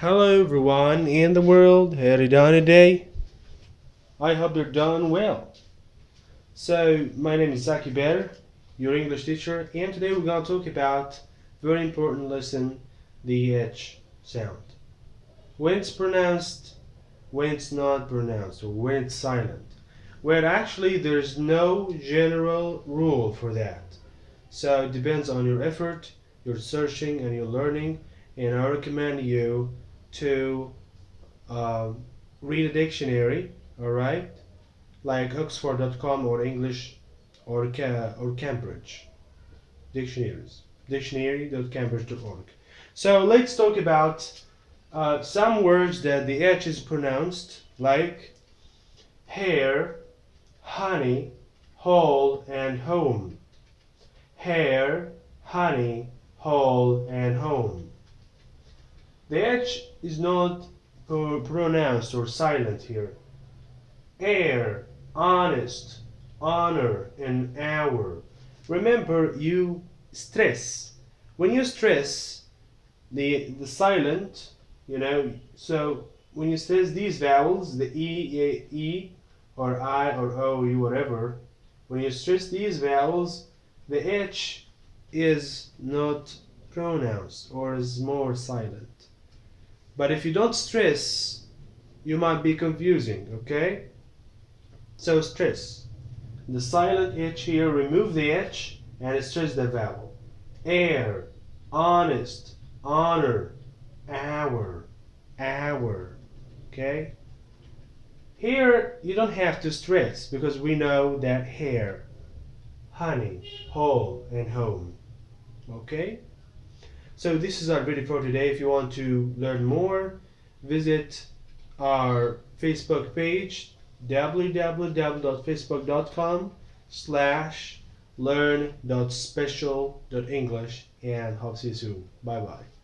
Hello everyone in the world, how are you doing today? I hope you're doing well. So, my name is Zaki Better, your English teacher, and today we're going to talk about very important lesson, the H sound. When it's pronounced, when it's not pronounced, or when it's silent. Well, actually, there's no general rule for that. So, it depends on your effort, your searching, and your learning, and I recommend you to uh, read a dictionary, all right, like Oxford.com or English or or Cambridge dictionaries, dictionary.cambridge.org. So let's talk about uh, some words that the H is pronounced, like hair, honey, hole, and home. Hair, honey, hole, and home. The H is not pronounced or silent here. Heir, honest, honor, and hour. Remember, you stress. When you stress, the, the silent, you know, so when you stress these vowels, the E, E, e or I, or O, U, whatever, when you stress these vowels, the H is not pronounced or is more silent. But if you don't stress, you might be confusing, okay? So stress. The silent H here, remove the H and stress the vowel. Heir, honest, honor, hour, hour, okay? Here, you don't have to stress because we know that hair, honey, hole, and home, okay? So this is our video for today. If you want to learn more, visit our Facebook page www.facebook.com slash learn.special.english and hope see you soon. Bye bye.